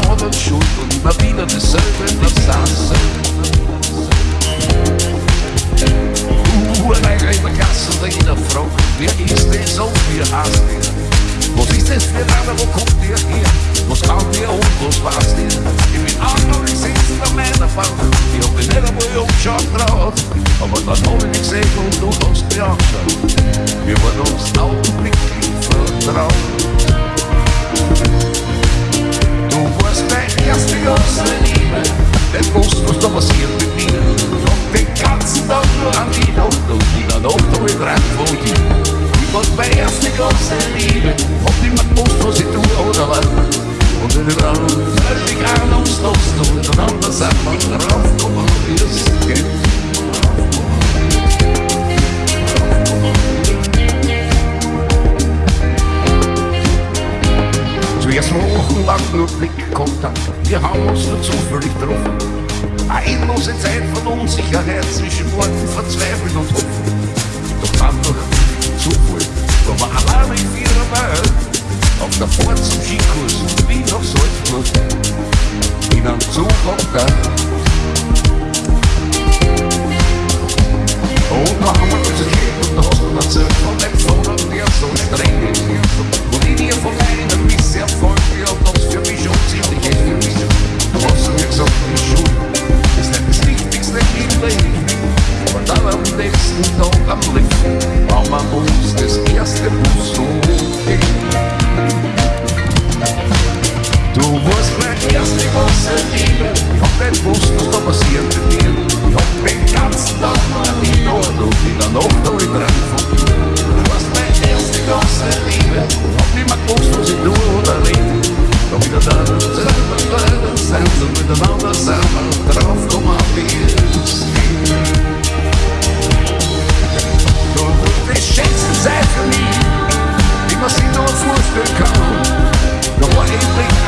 einer anderen schuld und immer wieder. Uh, ein Eiger in der Gasse und jeder Frau, wer ist das auf mir hast Was ist das für einer, wo kommt der her? Was kann der und was weiß der? Ich bin auch ich sitze in meiner Bank, ich hab mich nicht einmal umgeschaut drauf, aber dann hab ich gesehen und du hast mich angeschaut. Nur Blickkontakt, wir haben uns nur zufällig getroffen. Endlose Zeit von Unsicherheit zwischen Worten verzweifelt und hoffen. Doch dann durch Zufall waren wir alleine in vierer Welt. Auf der Fahrt zum Skikurs, wie nach Salzburg, in einem Zug abgegangen. Und dann haben wir uns erklärt und da hast du erzählt von dem Vater, nächsten Tag am Licht haben wir uns das erste Bus so gegeben. Du warst meine erste große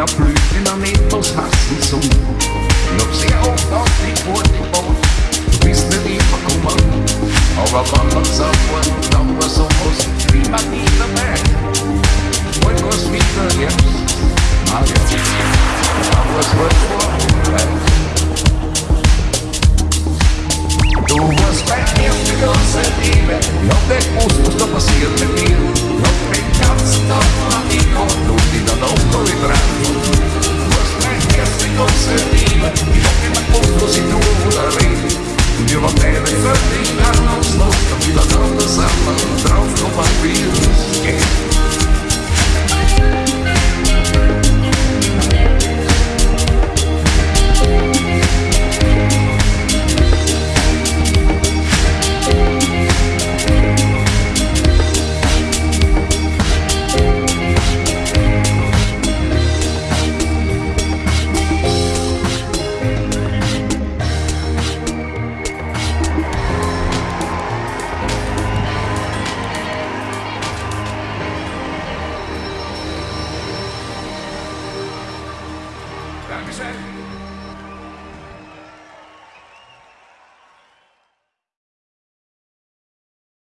Und ich bin erblüht in einem etwas hassen Sonne. Ich hab sehr oft auf dich gewartet, du bist nicht immer gekommen. Aber wenn man sofort dann war sowas wie man nie dabei. Bald war's wieder Herbst, ah ja, dann war's halt vorbei. Du warst mein erste große Liebe, ich hab nicht gewusst, was da passiert mit mir. Ich hab den ganzen Tag an die Nacht und in der Nacht hab ich dran. Du warst mein erste große Liebe, ich hab nicht mehr gewusst, was ich tue oder rede. Und wir waren beide represent